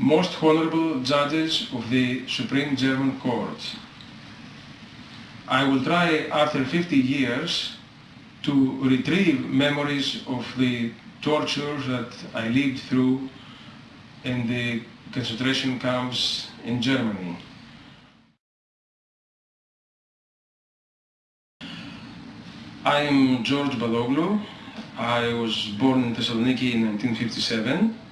most honorable judges of the Supreme German Court. I will try after 50 years to retrieve memories of the tortures that I lived through in the concentration camps in Germany. I am George Baloglou. I was born in Thessaloniki in 1957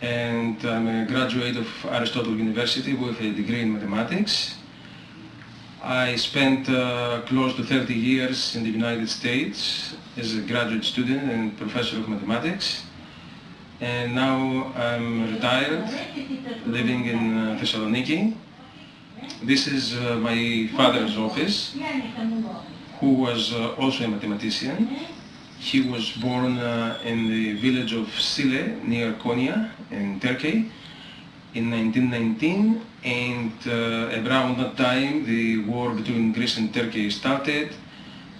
and I'm a graduate of Aristotle University with a degree in mathematics. I spent uh, close to 30 years in the United States as a graduate student and professor of mathematics and now I'm retired living in uh, Thessaloniki. This is uh, my father's office who was uh, also a mathematician. He was born uh, in the village of Sille near Konya in Turkey in 1919 and uh, around that time the war between Greece and Turkey started.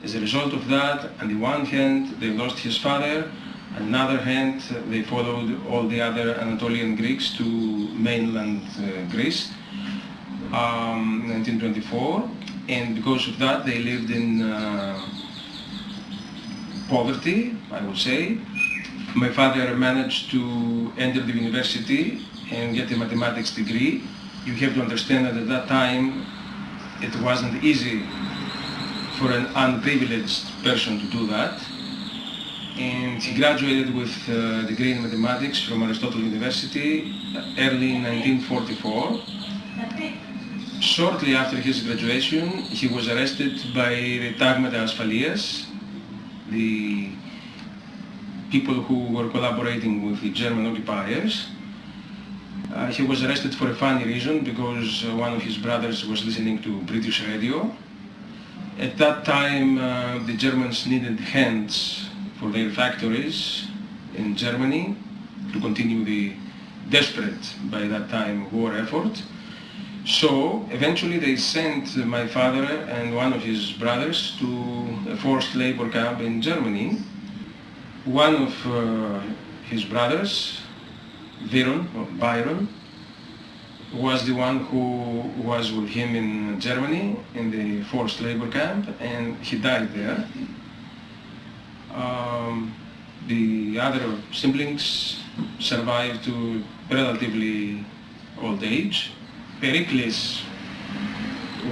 As a result of that, on the one hand they lost his father, on the other hand they followed all the other Anatolian Greeks to mainland uh, Greece um, 1924 and because of that they lived in uh, poverty, I would say. My father managed to enter the university and get a mathematics degree. You have to understand that at that time it wasn't easy for an unprivileged person to do that. And he graduated with a degree in mathematics from Aristotle University early in 1944 shortly after his graduation, he was arrested by the Tagmata Asfalias, the people who were collaborating with the German occupiers. Uh, he was arrested for a funny reason because uh, one of his brothers was listening to British radio. At that time, uh, the Germans needed hands for their factories in Germany to continue the desperate, by that time, war effort. So eventually they sent my father and one of his brothers to a forced labor camp in Germany. One of uh, his brothers, Viron, or Byron, was the one who was with him in Germany in the forced labor camp and he died there. Um, the other siblings survived to relatively old age Pericles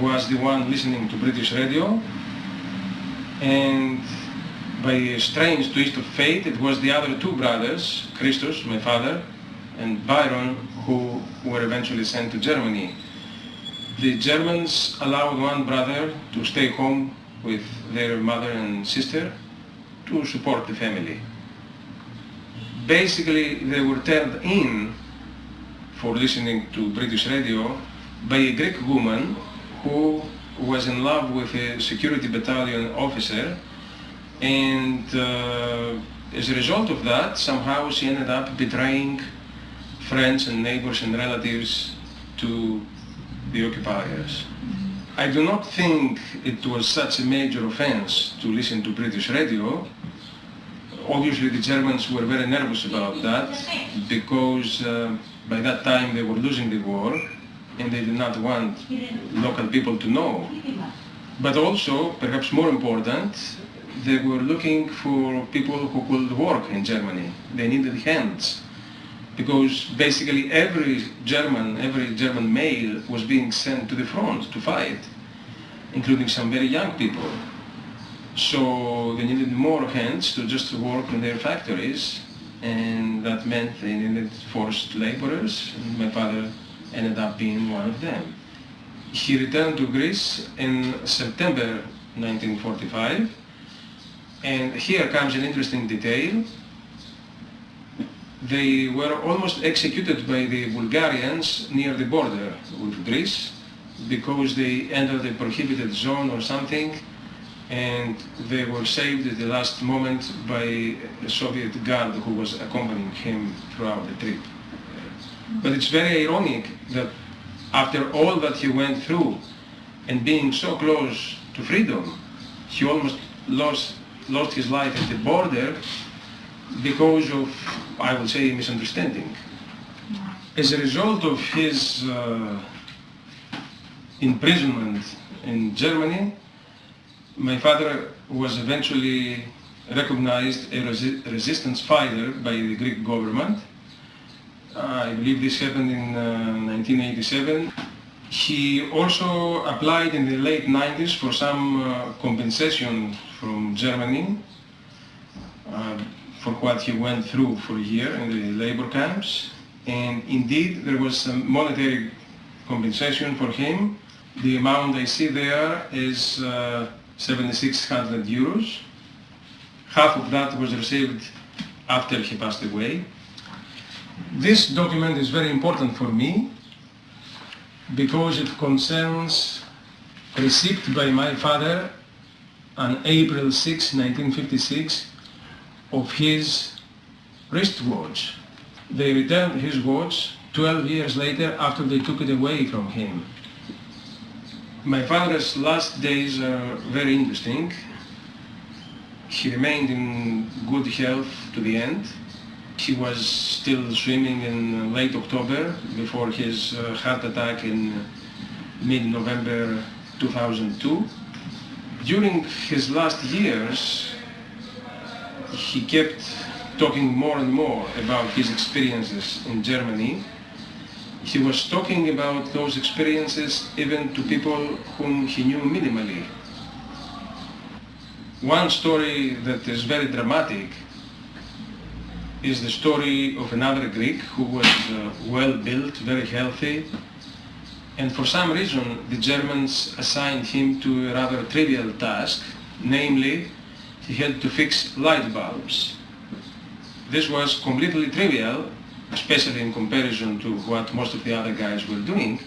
was the one listening to British radio and by a strange twist of fate it was the other two brothers, Christos, my father, and Byron, who were eventually sent to Germany. The Germans allowed one brother to stay home with their mother and sister to support the family. Basically they were turned in for listening to British radio by a Greek woman who was in love with a security battalion officer and uh, as a result of that somehow she ended up betraying friends and neighbors and relatives to the occupiers. I do not think it was such a major offense to listen to British radio. Obviously the Germans were very nervous about that because uh, by that time they were losing the war and they did not want local people to know. But also, perhaps more important, they were looking for people who could work in Germany. They needed hands. Because basically every German, every German male was being sent to the front to fight, including some very young people. So they needed more hands to just work in their factories and that meant they needed forced laborers, and my father ended up being one of them. He returned to Greece in September 1945, and here comes an interesting detail. They were almost executed by the Bulgarians near the border with Greece because they entered a prohibited zone or something and they were saved at the last moment by a Soviet guard who was accompanying him throughout the trip. But it's very ironic that after all that he went through and being so close to freedom, he almost lost, lost his life at the border because of, I would say, misunderstanding. As a result of his uh, imprisonment in Germany, my father was eventually recognized a resi resistance fighter by the Greek government. I believe this happened in uh, 1987. He also applied in the late 90s for some uh, compensation from Germany uh, for what he went through for a year in the labor camps. And indeed, there was some monetary compensation for him. The amount I see there is uh, 7,600 euros. Half of that was received after he passed away. This document is very important for me because it concerns receipt by my father on April 6, 1956 of his wristwatch. They returned his watch 12 years later after they took it away from him. My father's last days are very interesting. He remained in good health to the end. He was still swimming in late October before his uh, heart attack in mid-November 2002. During his last years, he kept talking more and more about his experiences in Germany he was talking about those experiences even to people whom he knew minimally. One story that is very dramatic is the story of another Greek who was uh, well built, very healthy, and for some reason the Germans assigned him to a rather trivial task, namely he had to fix light bulbs. This was completely trivial especially in comparison to what most of the other guys were doing.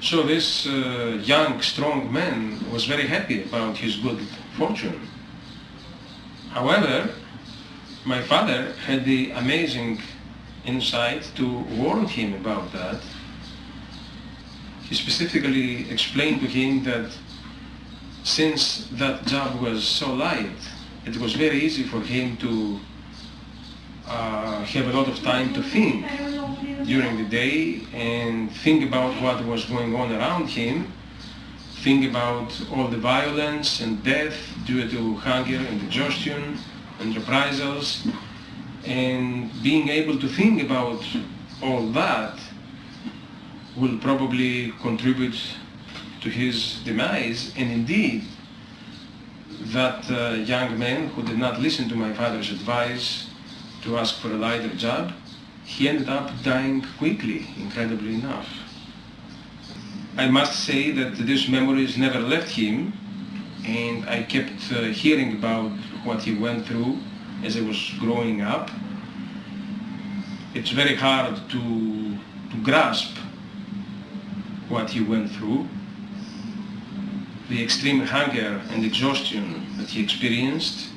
So this uh, young, strong man was very happy about his good fortune. However, my father had the amazing insight to warn him about that. He specifically explained to him that since that job was so light, it was very easy for him to uh, have a lot of time to think during the day and think about what was going on around him, think about all the violence and death due to hunger and exhaustion and reprisals, and being able to think about all that will probably contribute to his demise, and indeed, that uh, young man who did not listen to my father's advice to ask for a lighter job, he ended up dying quickly, incredibly enough. I must say that these memories never left him, and I kept uh, hearing about what he went through as I was growing up. It's very hard to, to grasp what he went through, the extreme hunger and exhaustion that he experienced,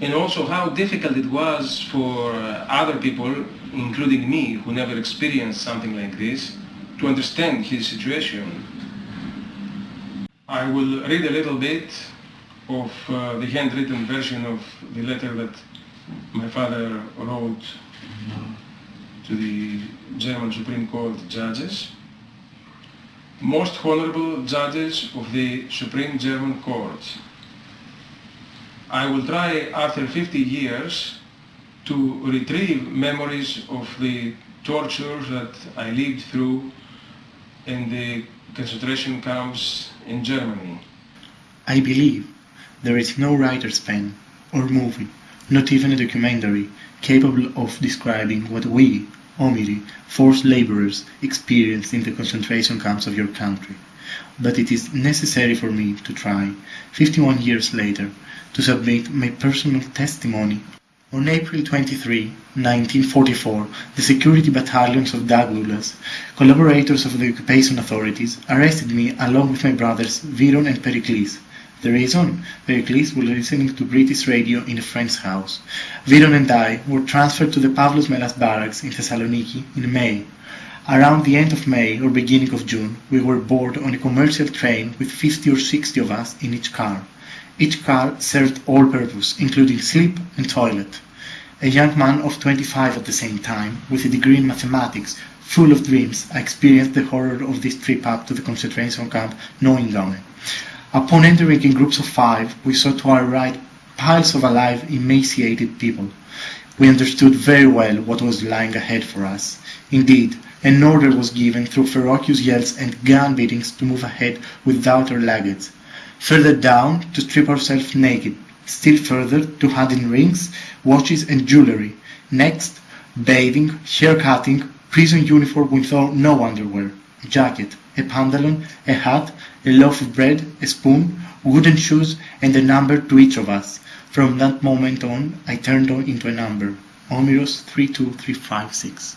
and also how difficult it was for uh, other people, including me, who never experienced something like this, to understand his situation. I will read a little bit of uh, the handwritten version of the letter that my father wrote to the German Supreme Court judges. Most honorable judges of the Supreme German Court, I will try after 50 years to retrieve memories of the torture that I lived through in the concentration camps in Germany. I believe there is no writer's pen or movie, not even a documentary, capable of describing what we, Omiri, forced laborers, experienced in the concentration camps of your country. But it is necessary for me to try, 51 years later, to submit my personal testimony. On April 23, 1944, the security battalions of Dagulas, collaborators of the occupation authorities, arrested me along with my brothers Viron and Pericles. The reason? Pericles was listening to British radio in a friend's house. Viron and I were transferred to the Pavlos Melas barracks in Thessaloniki in May. Around the end of May or beginning of June, we were board on a commercial train with 50 or 60 of us in each car. Each car served all purpose, including sleep and toilet. a young man of 25 at the same time, with a degree in mathematics, full of dreams, I experienced the horror of this trip up to the concentration camp Neuengamme. Upon entering in groups of five, we saw to our right piles of alive, emaciated people. We understood very well what was lying ahead for us. Indeed, an order was given through ferocious yells and gun beatings to move ahead without our luggage. Further down, to strip ourselves naked. Still further, to hand in rings, watches and jewelry. Next, bathing, hair cutting, prison uniform without no underwear, a jacket, a pantaloon, a hat, a loaf of bread, a spoon, wooden shoes, and a number to each of us. From that moment on, I turned on into a number, Omiros 32356.